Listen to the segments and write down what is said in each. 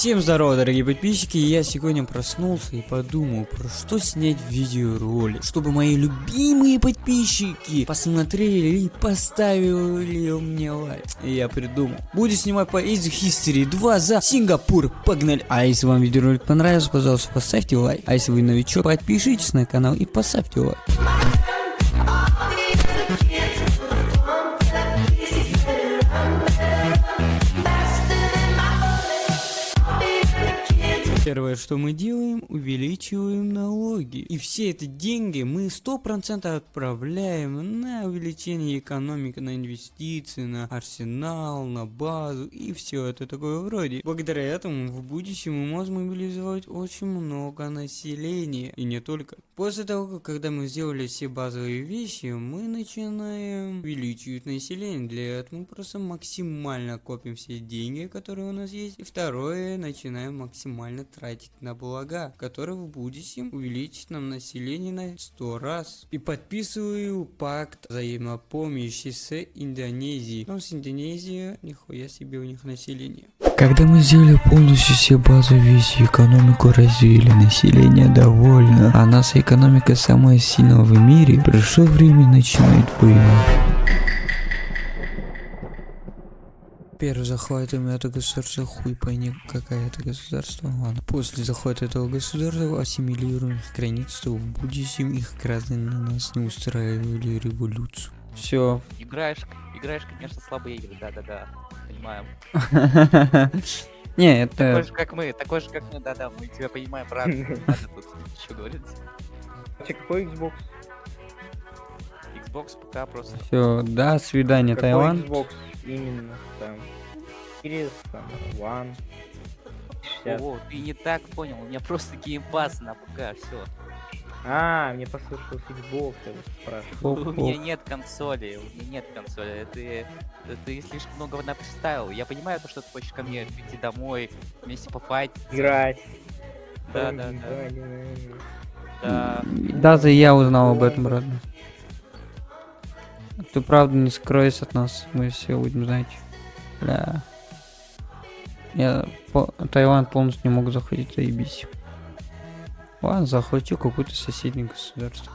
Всем здорово, дорогие подписчики, я сегодня проснулся и подумал, про что снять видеоролик, чтобы мои любимые подписчики посмотрели и поставили мне лайк. И я придумал. Буду снимать по Easy History 2 за Сингапур, погнали! А если вам видеоролик понравился, пожалуйста, поставьте лайк. А если вы новичок, подпишитесь на канал и поставьте лайк. Первое, что мы делаем, увеличиваем налоги. И все эти деньги мы 100% отправляем на увеличение экономики, на инвестиции, на арсенал, на базу и все это такое вроде. Благодаря этому в будущем мы можем мобилизовать очень много населения. И не только. После того, когда мы сделали все базовые вещи, мы начинаем увеличивать население. Для этого мы просто максимально копим все деньги, которые у нас есть. И второе, начинаем максимально тратить на блага, которые в будущем увеличат нам население на 100 раз. И подписываю пакт взаимопомощи с Индонезией. Но с Индонезией, нихуя себе у них население. Когда мы сделали полностью все базовые вещи, экономику развили, население довольно, а наша экономика самая сильная в мире, пришло время начинать войну. Первый захватим это государство, хуй пойми, какая это государство, ладно. После захвата этого государства ассимилируем их границу, в будущем их граждане на нас не устраивали революцию. Все. Играешь, играешь, конечно, слабые игры, да-да-да, понимаем. Не, это... Такой же, как мы, такой же, как мы, да-да, мы тебя понимаем, брат. Надо тут что говорить. Какой Xbox? Xbox, ПК просто. Все, до свидания, Какой Таиланд. Xbox именно там? Series, там, One, 60. О, ты не так понял, у меня просто геймпас на ПК, все. А, мне послышалось Xbox, я вот спрашиваю. У меня нет консоли, у меня нет консоли. Ты, ты слишком много представил. Я понимаю, то, что ты хочешь ко мне прийти домой, вместе пофайтить. Играть. Да, да, да. Да. Даже я узнал об этом, брат. Ты правда не скроешься от нас, мы все будем знать. Бля. Я по... Таиланд полностью не мог заходить, заебись. Ладно, захватил какое-то соседнее государство.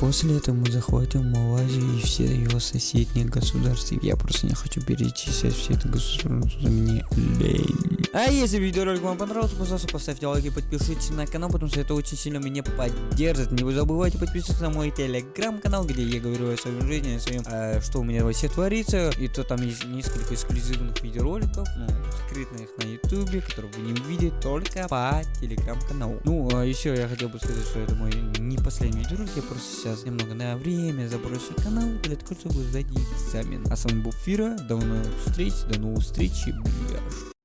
После этого мы захватим Малайзию и все ее соседние государства. Я просто не хочу перечислять все это государство, мне лень. А если видеоролик вам понравился, пожалуйста, поставьте лайк и подпишитесь на канал, потому что это очень сильно меня поддержит. Не забывайте подписываться на мой телеграм-канал, где я говорю о своем жизни, о своем, э, что у меня вообще творится. И то там есть несколько эксклюзивных видеороликов, ну, скрытных на ютубе, которые вы не увидите только по телеграм-каналу. Ну, а еще я хотел бы сказать, что это мой не последний видеоролик, я просто сейчас немного на время заброшу канал для того, чтобы сдать экзамен. А с вами был Фира, до новых встреч, до новых встреч, блин.